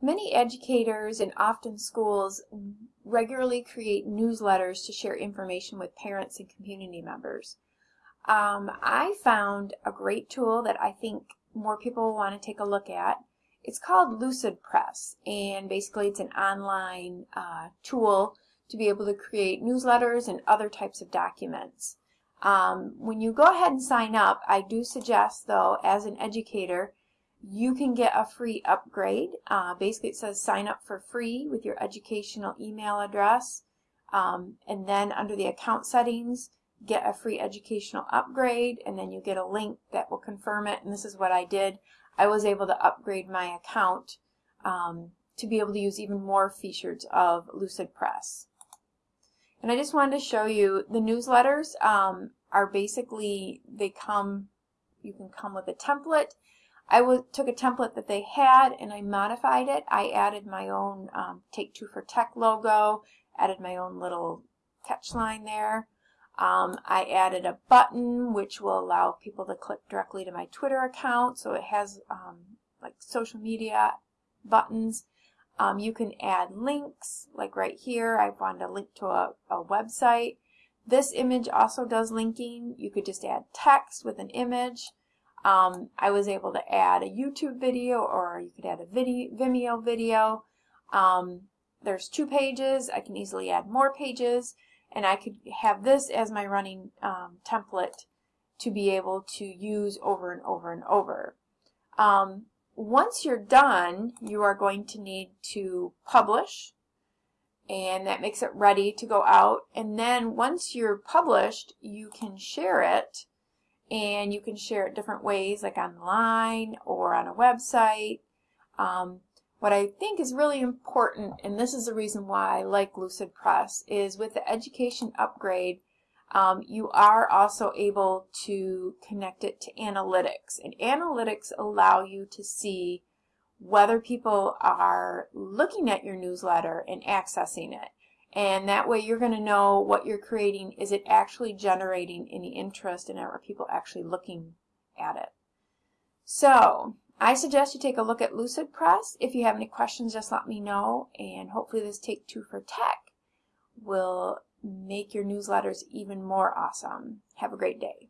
Many educators and often schools regularly create newsletters to share information with parents and community members. Um, I found a great tool that I think more people will want to take a look at. It's called Lucidpress, and basically it's an online uh, tool to be able to create newsletters and other types of documents. Um, when you go ahead and sign up, I do suggest, though, as an educator, you can get a free upgrade. Uh, basically, it says sign up for free with your educational email address. Um, and then under the account settings, get a free educational upgrade, and then you get a link that will confirm it. And this is what I did. I was able to upgrade my account um, to be able to use even more features of Lucidpress. And I just wanted to show you the newsletters um, are basically, they come, you can come with a template. I took a template that they had and I modified it. I added my own um, Take Two for Tech logo, added my own little catch line there. Um, I added a button which will allow people to click directly to my Twitter account. So it has um, like social media buttons. Um, you can add links, like right here, I wanted a link to a, a website. This image also does linking. You could just add text with an image. Um, I was able to add a YouTube video or you could add a video, Vimeo video. Um, there's two pages. I can easily add more pages and I could have this as my running um, template to be able to use over and over and over. Um, once you're done, you are going to need to publish and that makes it ready to go out. And then once you're published, you can share it and you can share it different ways like online or on a website. Um, what I think is really important, and this is the reason why I like Lucidpress, is with the education upgrade, um, you are also able to connect it to analytics. And analytics allow you to see whether people are looking at your newsletter and accessing it. And that way you're going to know what you're creating, is it actually generating any interest and are people actually looking at it. So I suggest you take a look at Lucidpress. If you have any questions, just let me know. And hopefully this Take Two for Tech will make your newsletters even more awesome. Have a great day.